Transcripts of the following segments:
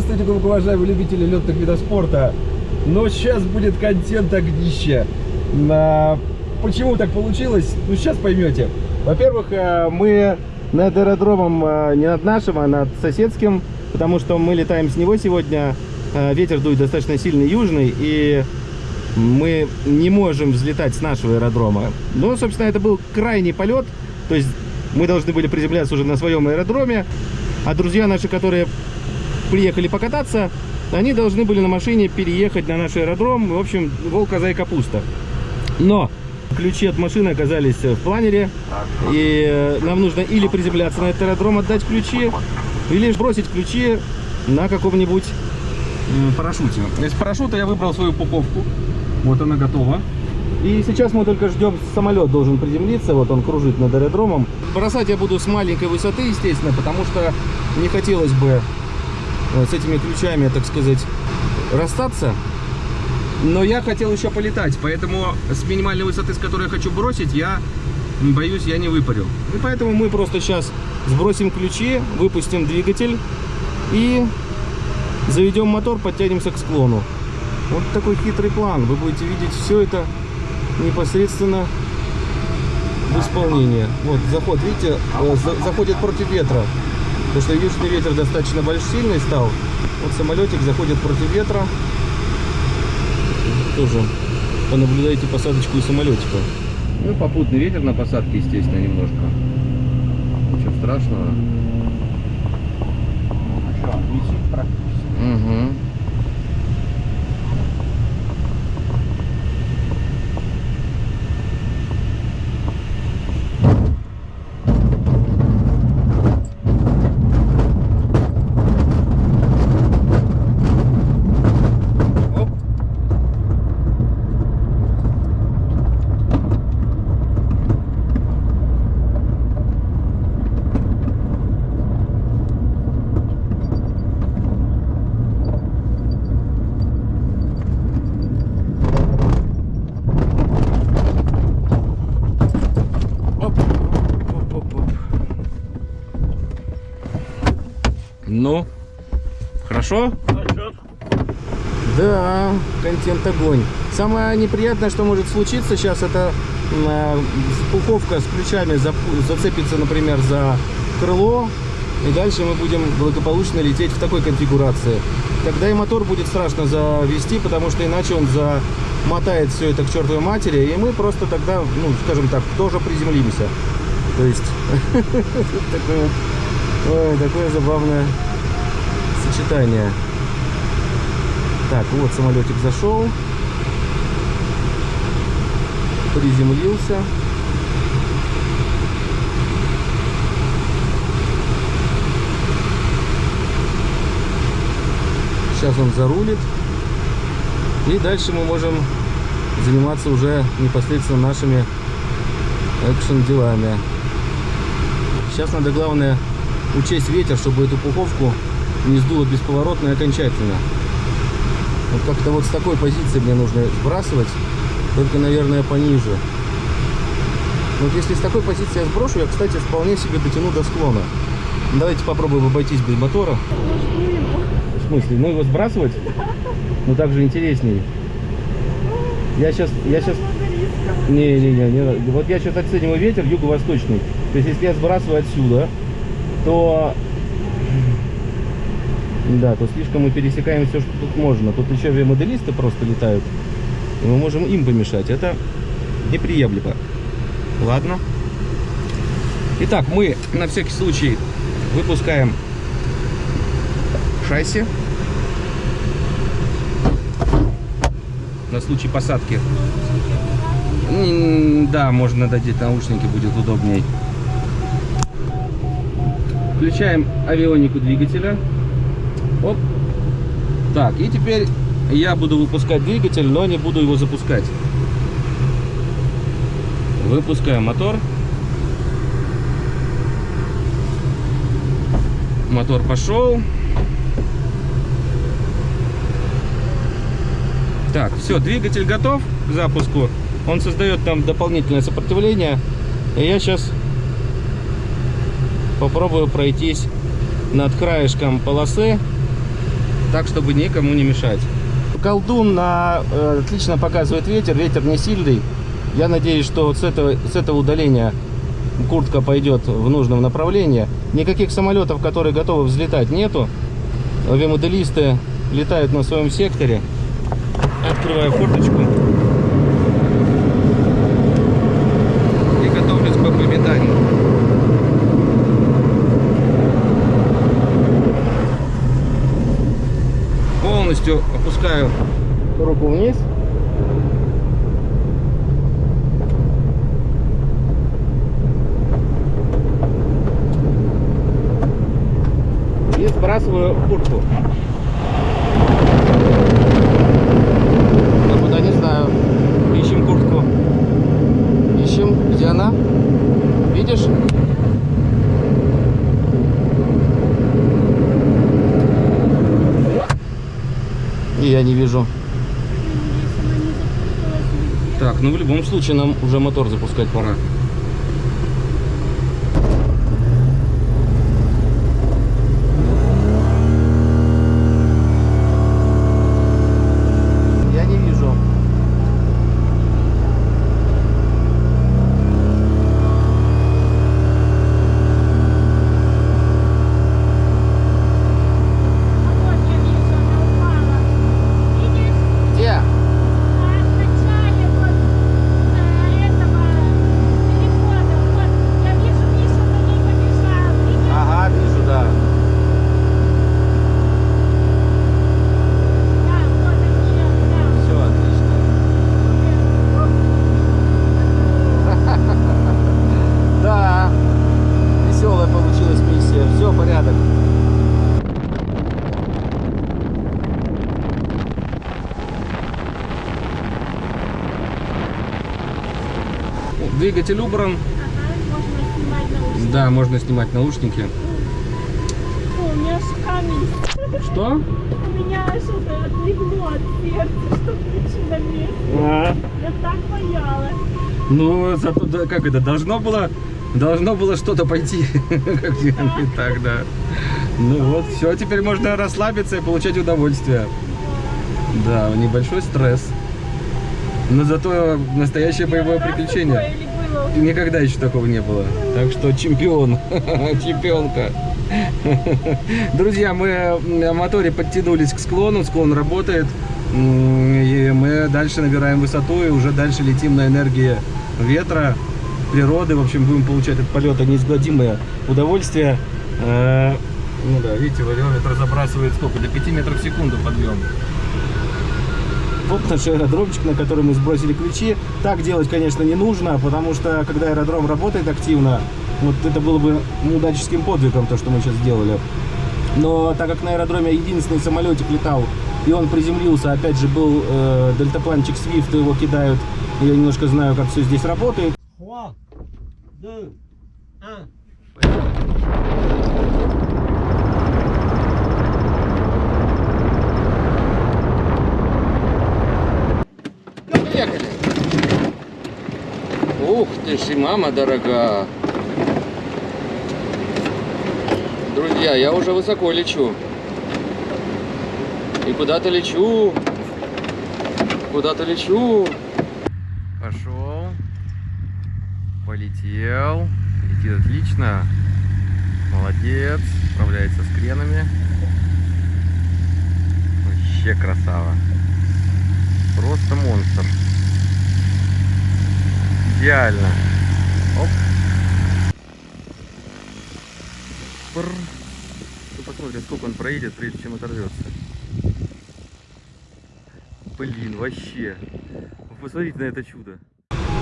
Здравствуйте, уважаемые любители летных видов спорта. Но сейчас будет контент огнища. На... Почему так получилось? Ну, сейчас поймете. Во-первых, э, мы над аэродромом э, не над нашим, а над соседским, потому что мы летаем с него сегодня. Э, ветер дует достаточно сильный южный, и мы не можем взлетать с нашего аэродрома. Ну, собственно, это был крайний полет, то есть мы должны были приземляться уже на своем аэродроме, а друзья наши, которые приехали покататься, они должны были на машине переехать на наш аэродром. В общем, волк, коза и капуста. Но ключи от машины оказались в планере. И э, нам нужно или приземляться на этот аэродром, отдать ключи, или бросить ключи на каком-нибудь парашюте. Из парашюта я выбрал свою упаковку. Вот она готова. И сейчас мы только ждем, самолет должен приземлиться, вот он кружит над аэродромом. Бросать я буду с маленькой высоты, естественно, потому что не хотелось бы с этими ключами, так сказать, расстаться. Но я хотел еще полетать, поэтому с минимальной высоты, с которой я хочу бросить, я боюсь, я не выпарил. И поэтому мы просто сейчас сбросим ключи, выпустим двигатель и заведем мотор, подтянемся к склону. Вот такой хитрый план. Вы будете видеть все это непосредственно в исполнении. Вот заход, видите, э, заходит против ветра. Потому что южный ветер достаточно большой, сильный стал. Вот самолетик заходит против ветра. Тоже понаблюдайте посадочку и самолетика. Ну, попутный ветер на посадке, естественно, немножко. Ничего страшного. А что, практически? Угу. Ну, хорошо? Да, контент огонь. Самое неприятное, что может случиться сейчас, это э, пуховка с ключами зацепится, например, за крыло, и дальше мы будем благополучно лететь в такой конфигурации. Тогда и мотор будет страшно завести, потому что иначе он замотает все это к чертовой матери, и мы просто тогда, ну, скажем так, тоже приземлимся. То есть, такое забавное сочетание. Так, вот самолетик зашел. Приземлился. Сейчас он зарулит. И дальше мы можем заниматься уже непосредственно нашими экшен делами. Сейчас надо главное учесть ветер, чтобы эту пуховку не сдуло бесповоротно и окончательно. Вот как-то вот с такой позиции мне нужно сбрасывать, только, наверное, пониже. Вот если с такой позиции я сброшу, я, кстати, вполне себе дотяну до склона. Давайте попробуем обойтись без мотора. В смысле? Ну его сбрасывать? Ну так же интереснее. Я сейчас, я сейчас... Не, не, не, не. Вот я сейчас оцениваю ветер юго-восточный. То есть если я сбрасываю отсюда, то да, то слишком мы пересекаем все, что тут можно. Тут еще же моделисты просто летают. И мы можем им помешать. Это неприемлемо. Ладно. Итак, мы на всякий случай выпускаем шасси. На случай посадки. М, Да, можно надеть наушники, будет удобней. Включаем авионику двигателя. Оп. Так, и теперь я буду выпускать двигатель, но не буду его запускать. Выпускаем мотор. Мотор пошел. Так, все, двигатель готов к запуску. Он создает там дополнительное сопротивление. И я сейчас попробую пройтись над краешком полосы так, чтобы никому не мешать. Колдун на, э, отлично показывает ветер, ветер не сильный. Я надеюсь, что вот с этого, с этого удаления куртка пойдет в нужном направлении. Никаких самолетов, которые готовы взлетать, нету. Авиамоделисты летают на своем секторе. Открываю форточку. И готовлюсь к пометанию. Полностью опускаю руку вниз. И сбрасываю куртку. Я куда не знаю. Ищем куртку. Ищем. Где она? Видишь? Я не вижу. Так, ну в любом случае нам уже мотор запускать пора. Двигатель убран. Ага, можно. Да, можно снимать наушники. Фу, у меня камень. Что? У меня аж это отлегло от сердца, что ключи на месте. Я так боялась. Ну, зато, да, как это, должно было, должно было что-то пойти, как не так, да. Ну вот, все, теперь можно расслабиться и получать удовольствие. Да, небольшой стресс. Но зато настоящее боевое приключение. Никогда еще такого не было. Так что чемпион, чемпионка. Друзья, мы на моторе подтянулись к склону, склон работает. И мы дальше набираем высоту и уже дальше летим на энергии ветра, природы. В общем, будем получать от полета неизгладимое удовольствие. Э, Ну да, видите, валиометр забрасывает сколько? До 5 метров в секунду подъем. Вот наш аэродромчик, на который мы сбросили ключи. Так делать, конечно, не нужно, потому что когда аэродром работает активно, вот это было бы мудаческим подвигом, то, что мы сейчас сделали. Но так как на аэродроме единственный самолетик летал, и он приземлился, опять же, был э, дельтапланчик Swift, его кидают, я немножко знаю, как все здесь работает. 3, 2, Ух ты ж, мама дорога. Друзья, я уже высоко лечу. И куда-то лечу. Куда-то лечу. Пошел. Полетел. Летит отлично. Молодец. Справляется с кренами. Вообще красава. Просто монстр. Идеально. Оп. Пр. Ну, посмотрим, сколько он проедет, прежде чем оторвется. Блин, вообще. Посмотрите на это чудо.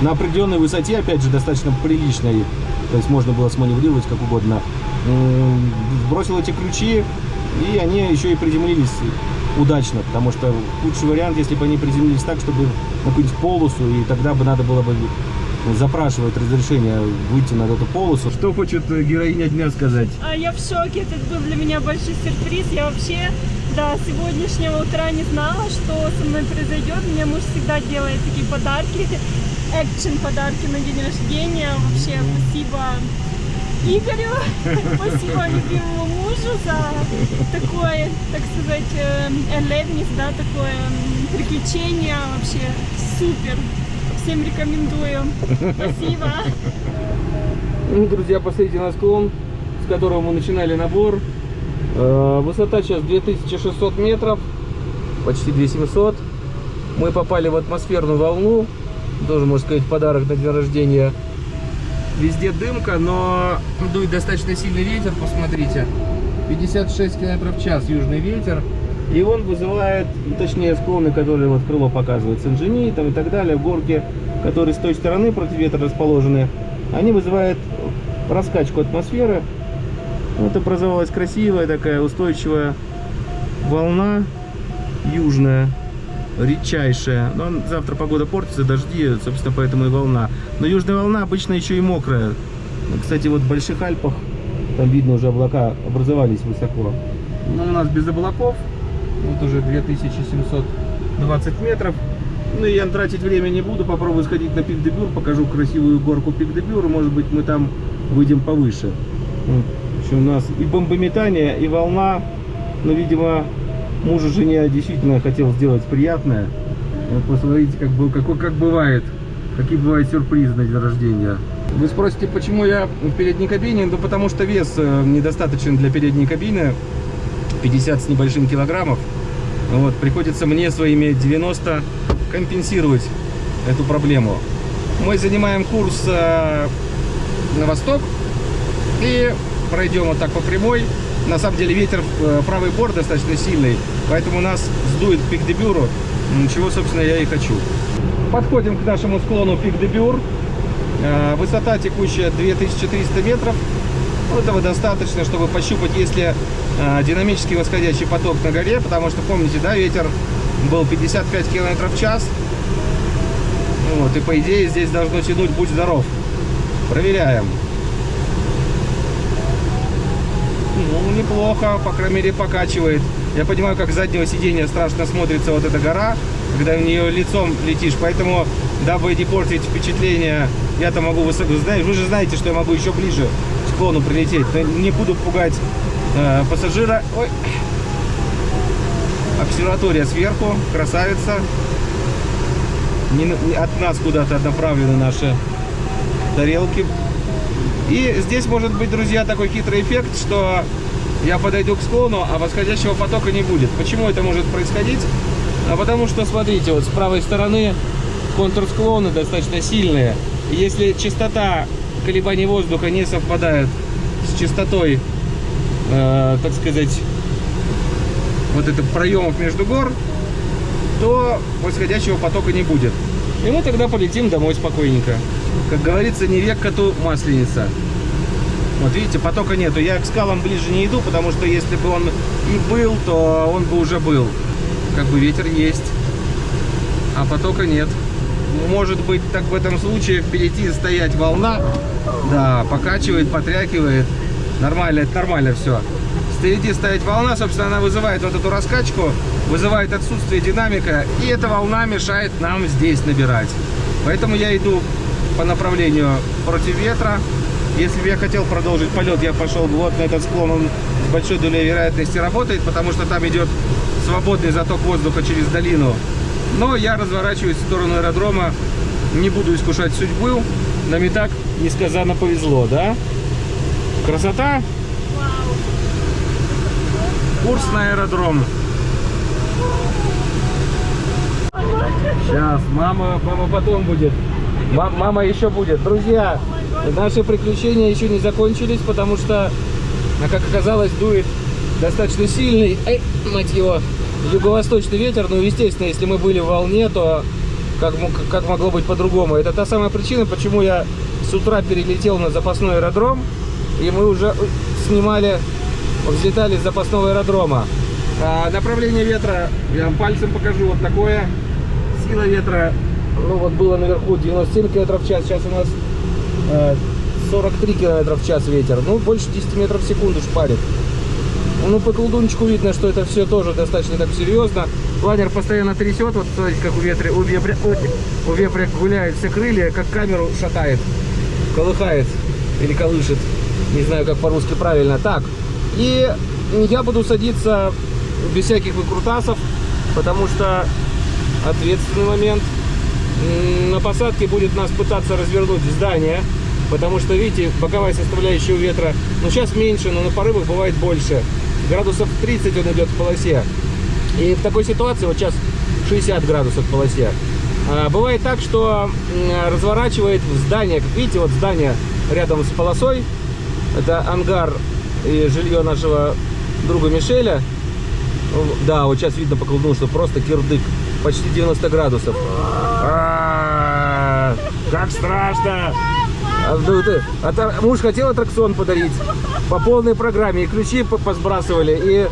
На определенной высоте, опять же, достаточно приличной, то есть можно было сманеврировать как угодно, м, сбросил эти ключи, и они еще и приземлились удачно, потому что худший вариант, если бы они приземлились так, чтобы на какую-нибудь полосу, и тогда бы надо было бы запрашивать разрешение выйти на эту полосу. Что хочет героиня дня сказать? А я в шоке, это был для меня большой сюрприз. Я вообще до сегодняшнего утра не знала, что со мной произойдет. Мне муж всегда делает такие подарки, экшен подарки на день рождения. Вообще, спасибо Игорю, спасибо любимому мужу за такое, так сказать, э, erlebnis, да, такое приключение вообще супер. Всем рекомендую. Спасибо. Ну, друзья, посмотрите на склон, с которого мы начинали набор. Э, Высота сейчас 2600 метров, почти 2700. Мы попали в атмосферную волну, тоже, можно сказать, подарок на день рождения. Везде дымка, но дует достаточно сильный ветер, посмотрите. 56 км в час южный ветер. И он вызывает, ну, точнее, склоны, которые вот крыло показывает, Сен-Жени там и так далее, горки, которые с той стороны против ветра расположены, они вызывают раскачку атмосферы. Вот образовалась красивая такая устойчивая волна южная, редчайшая. Но завтра погода портится, дожди, собственно, поэтому и волна. Но южная волна обычно еще и мокрая. Кстати, вот в Больших Альпах, там видно уже облака образовались высоко. Но у нас без облаков, вот уже 2720 метров. Ну и я тратить время не буду, попробую сходить на пик де Бюр, покажу красивую горку пик де Бюр, может быть мы там выйдем повыше. Общем, у нас и бомбометание, и волна, но, видимо, мужу жене действительно хотел сделать приятное. Вот посмотрите, как, бы, какой, как бывает, какие бывают сюрпризы на день рождения. Вы спросите, почему я в передней кабине? Ну, потому что вес э, недостаточен для передней кабины, 50 с небольшим килограммов. Вот, приходится мне своими 90 компенсировать эту проблему. Мы занимаем курс э, на восток и пройдем вот так по прямой. На самом деле ветер в правый борт достаточно сильный, поэтому нас сдует пик де Бюру, чего, собственно, я и хочу. Подходим к нашему склону пик де Бюр. Э, Высота текущая 2300 метров. Этого достаточно, чтобы пощупать, если э, динамический восходящий поток на горе, потому что, помните, да, ветер был 55 км в час. Вот, и по идее здесь должно тянуть «Будь здоров». Проверяем. Ну, неплохо, по крайней мере, покачивает. Я понимаю, как с заднего сиденья страшно смотрится вот эта гора, когда в нее лицом летишь. Поэтому, дабы не портить впечатление, я-то могу высоко... Вы же знаете, что я могу еще ближе к склону прилететь. Не буду пугать э, пассажира. Ой. Обсерватория сверху, красавица. Не, от нас куда-то направлены наши тарелки. И здесь может быть, друзья, такой хитрый эффект, что я подойду к склону, а восходящего потока не будет. Почему это может происходить? А потому что, смотрите, вот с правой стороны контур склона достаточно сильные. Если частота колебаний воздуха не совпадает с частотой, э, так сказать, вот это проемов между гор, то восходящего потока не будет. И мы тогда полетим домой спокойненько. Как говорится, не век коту масленица. Вот видите, потока нету. Я к скалам ближе не иду, потому что если бы он и был, то он бы уже был. Как бы ветер есть, а потока нет. Может быть, так в этом случае впереди стоять волна. Да, покачивает, потрякивает. Нормально, это нормально все. Впереди стоять волна, собственно, она вызывает вот эту раскачку, вызывает отсутствие динамика, и эта волна мешает нам здесь набирать. Поэтому я иду по направлению против ветра. Если бы я хотел продолжить полет, я пошел бы вот на этот склон, он с большой долей вероятности работает, потому что там идет свободный заток воздуха через долину. Но я разворачиваюсь в сторону аэродрома, не буду искушать судьбу. Нам и так несказанно повезло, да? Красота? Курс на аэродром. Сейчас, мама, мама потом будет. Ма- мама еще будет. Друзья, наши приключения еще не закончились, потому что, как оказалось, дует достаточно сильный, ай, мать его, юго-восточный ветер. Ну, естественно, если мы были в волне, то как, как могло быть по-другому? Это та самая причина, почему я с утра перелетел на запасной аэродром, и мы уже ой, снимали, взлетали с запасного аэродрома. А, направление ветра, я вам пальцем покажу, вот такое. Сила ветра, ну вот было наверху 97 км в час, сейчас у нас э, 43 км в час ветер. Ну, больше 10 метров в секунду шпарит. Ну, по колдунчику видно, что это все тоже достаточно так серьезно. Планер постоянно трясет, вот смотрите, как у ветра, у вепря, у вепря гуляют все крылья, как камеру шатает, колыхает или колышет. Не знаю, как по-русски правильно. Так, и я буду садиться без всяких выкрутасов, потому что ответственный момент. На посадке будет нас пытаться развернуть здание, потому что, видите, боковая составляющая у ветра, ну сейчас меньше, но на порывах бывает больше. Градусов 30 он идет в полосе. И в такой ситуации, вот сейчас 60 градусов в полосе, а, бывает так, что разворачивает в здание, как видите, вот здание рядом с полосой, это ангар и жилье нашего друга Мишеля. Да, вот сейчас видно по колдуну, что просто кирдык. Почти 90 градусов. А, Как страшно! А, ну а та- муж хотел аттракцион подарить по полной программе. И ключи по- посбрасывали,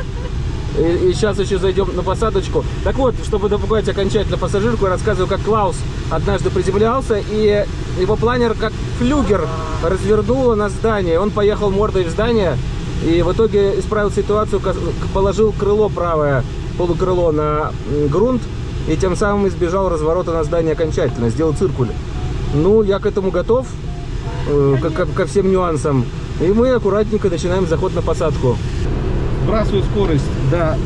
и, и, сейчас еще зайдем на посадочку. Так вот, чтобы напугать окончательно пассажирку, я рассказываю, как Клаус однажды приземлялся, и его планер как флюгер развернуло на здание. Он поехал мордой в здание, и в итоге исправил ситуацию, положил крыло правое, полукрыло на грунт, и тем самым избежал разворота на здание окончательно, сделал циркуль. Ну, я к этому готов, э, ко, ко- ко всем нюансам. И мы аккуратненько начинаем заход на посадку. Сбрасываю скорость, да.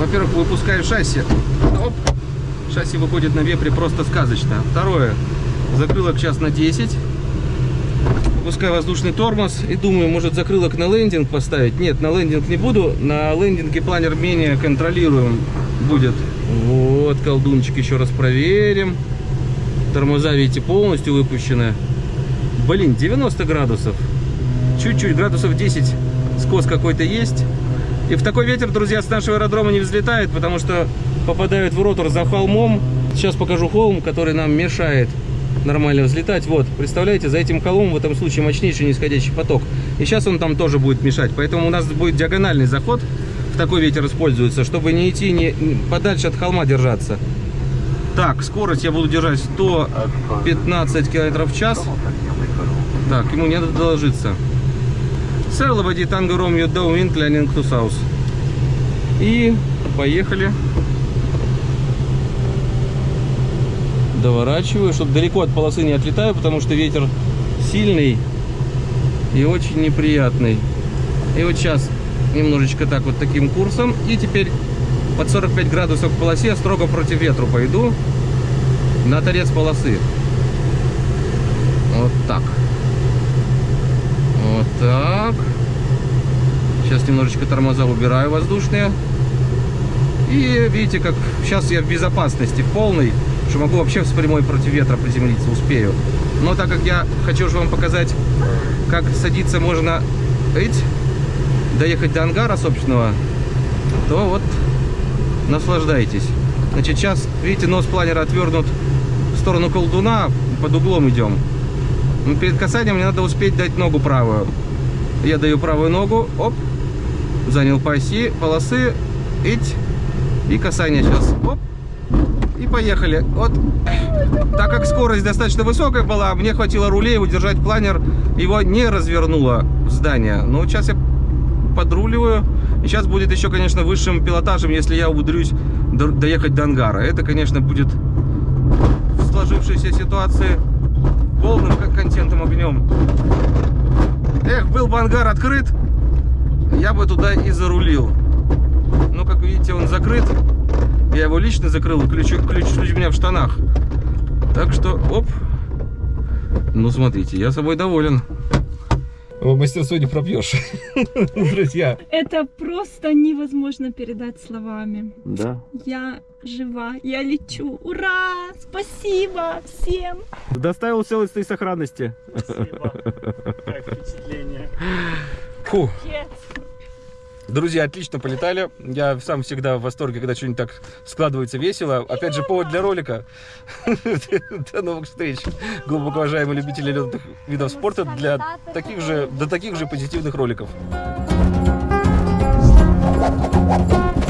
Во-первых, выпускаю шасси. Оп. Шасси выходит на вепре просто сказочно. Второе. Закрылок час на 10. Выпускаю воздушный тормоз и думаю, может закрылок на лендинг поставить. Нет, на лендинг не буду. На лендинге планер менее контролируем будет. Вот, колдунчик еще раз проверим. Тормоза, видите, полностью выпущены. Блин, 90 градусов. Чуть-чуть, градусов 10 скос какой-то есть. И в такой ветер, друзья, с нашего аэродрома не взлетает, потому что попадают в ротор за холмом. Сейчас покажу холм, который нам мешает нормально взлетать. Вот, представляете, за этим холмом в этом случае мощнейший нисходящий поток. И сейчас он там тоже будет мешать. Поэтому у нас будет диагональный заход. В такой ветер используется, чтобы не идти не, подальше от холма держаться. Так, скорость я буду держать 115 км в час. Так, ему не надо доложиться. Сэр Лободи Танго Ромео Дауин Клянинг Тусаус. И поехали. Доворачиваю, чтобы далеко от полосы не отлетаю, потому что ветер сильный и очень неприятный. И вот сейчас немножечко так вот таким курсом. И теперь под 45 градусов к полосе строго против ветру пойду на торец полосы. Вот так. Вот так. Сейчас немножечко тормоза убираю воздушные. И видите, как сейчас я в безопасности в полной, что могу вообще с прямой против ветра приземлиться, успею. Но так как я хочу же вам показать, как садиться можно эть, доехать до ангара собственного, то вот наслаждайтесь. Значит, сейчас, видите, нос планера отвернут в сторону колдуна, под углом идем. Ну, перед касанием мне надо успеть дать ногу правую. Я даю правую ногу, оп, занял по оси полосы, ить, и касание сейчас, оп, и поехали. Вот, так как скорость достаточно высокая была, мне хватило рулей удержать планер, его не развернуло в здание. Но вот сейчас я подруливаю, и сейчас будет еще, конечно, высшим пилотажем, если я умудрюсь до- доехать до ангара. Это, конечно, будет в сложившейся ситуации полным кон- контентом огнем. Эх, был бы ангар открыт, я бы туда и зарулил. Но, как видите, он закрыт. Я его лично закрыл, ключ, ключ, ключ у меня в штанах. Так что, оп. Ну, смотрите, я собой доволен. Мастерство не пропьешь, друзья. Это просто невозможно передать словами. Да. Я жива, я лечу. Ура! Спасибо всем! Доставил целости и сохранности. Спасибо. Как впечатление? Фу. Yes. Друзья, отлично полетали. Я сам всегда в восторге, когда что-нибудь так складывается весело. Опять же, повод для ролика. До новых встреч, глубоко уважаемые любители летных видов спорта, для таких же, до таких же позитивных роликов. Thank you.